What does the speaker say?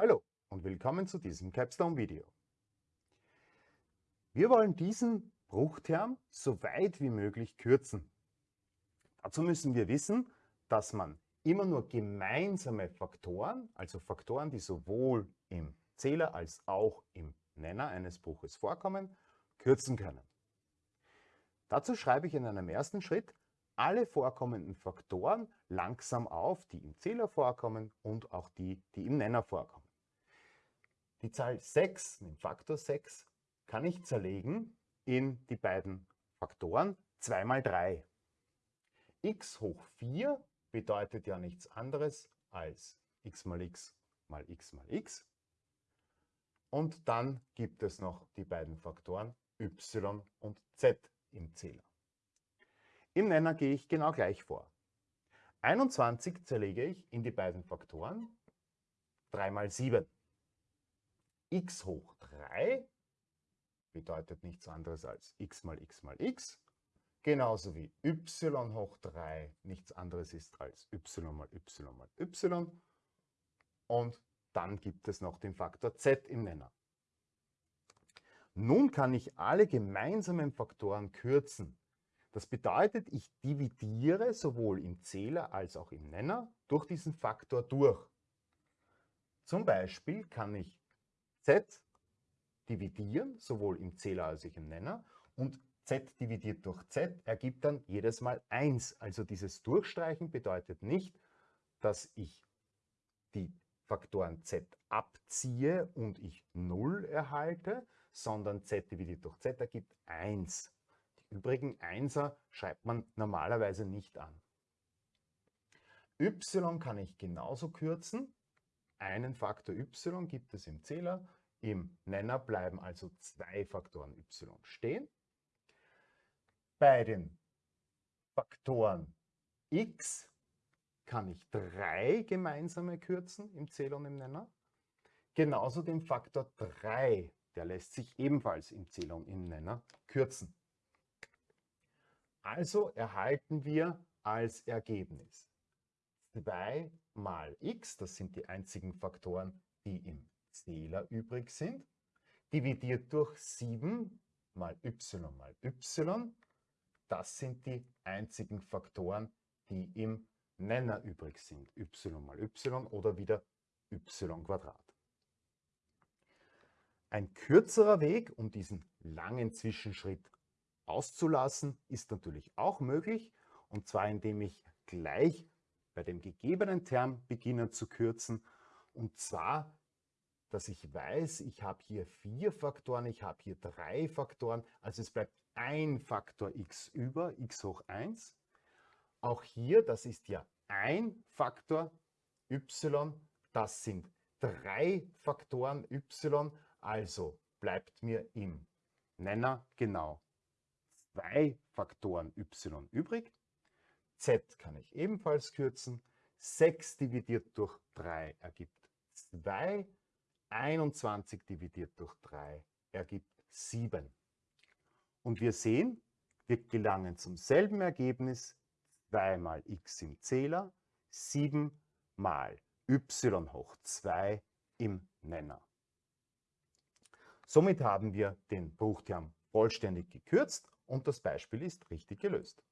Hallo und willkommen zu diesem Capstone-Video. Wir wollen diesen Bruchterm so weit wie möglich kürzen. Dazu müssen wir wissen, dass man immer nur gemeinsame Faktoren, also Faktoren, die sowohl im Zähler als auch im Nenner eines Bruches vorkommen, kürzen können. Dazu schreibe ich in einem ersten Schritt alle vorkommenden Faktoren langsam auf, die im Zähler vorkommen und auch die, die im Nenner vorkommen. Die Zahl 6, den Faktor 6, kann ich zerlegen in die beiden Faktoren 2 mal 3. x hoch 4 bedeutet ja nichts anderes als x mal x mal x mal x. Und dann gibt es noch die beiden Faktoren y und z im Zähler. Im Nenner gehe ich genau gleich vor. 21 zerlege ich in die beiden Faktoren 3 mal 7 x hoch 3 bedeutet nichts anderes als x mal x mal x, genauso wie y hoch 3 nichts anderes ist als y mal y mal y und dann gibt es noch den Faktor z im Nenner. Nun kann ich alle gemeinsamen Faktoren kürzen. Das bedeutet, ich dividiere sowohl im Zähler als auch im Nenner durch diesen Faktor durch. Zum Beispiel kann ich z dividieren, sowohl im Zähler als auch im Nenner. Und z dividiert durch z ergibt dann jedes Mal 1. Also dieses Durchstreichen bedeutet nicht, dass ich die Faktoren z abziehe und ich 0 erhalte, sondern z dividiert durch z ergibt 1. Die übrigen 1er schreibt man normalerweise nicht an. y kann ich genauso kürzen. Einen Faktor y gibt es im Zähler im Nenner bleiben also zwei Faktoren y stehen. Bei den Faktoren x kann ich drei gemeinsame kürzen im Zähler und im Nenner. Genauso den Faktor 3, der lässt sich ebenfalls im Zähler und im Nenner kürzen. Also erhalten wir als Ergebnis 2 mal x, das sind die einzigen Faktoren, die im Zähler übrig sind, dividiert durch 7 mal y mal y. Das sind die einzigen Faktoren, die im Nenner übrig sind. y mal y oder wieder y Quadrat. Ein kürzerer Weg, um diesen langen Zwischenschritt auszulassen, ist natürlich auch möglich. Und zwar indem ich gleich bei dem gegebenen Term beginne zu kürzen. Und zwar dass ich weiß, ich habe hier vier Faktoren, ich habe hier drei Faktoren, also es bleibt ein Faktor x über, x hoch 1. Auch hier, das ist ja ein Faktor y, das sind drei Faktoren y, also bleibt mir im Nenner genau zwei Faktoren y übrig. z kann ich ebenfalls kürzen. 6 dividiert durch 3 ergibt 2 21 dividiert durch 3 ergibt 7. Und wir sehen, wir gelangen zum selben Ergebnis, 2 mal x im Zähler, 7 mal y hoch 2 im Nenner. Somit haben wir den Bruchterm vollständig gekürzt und das Beispiel ist richtig gelöst.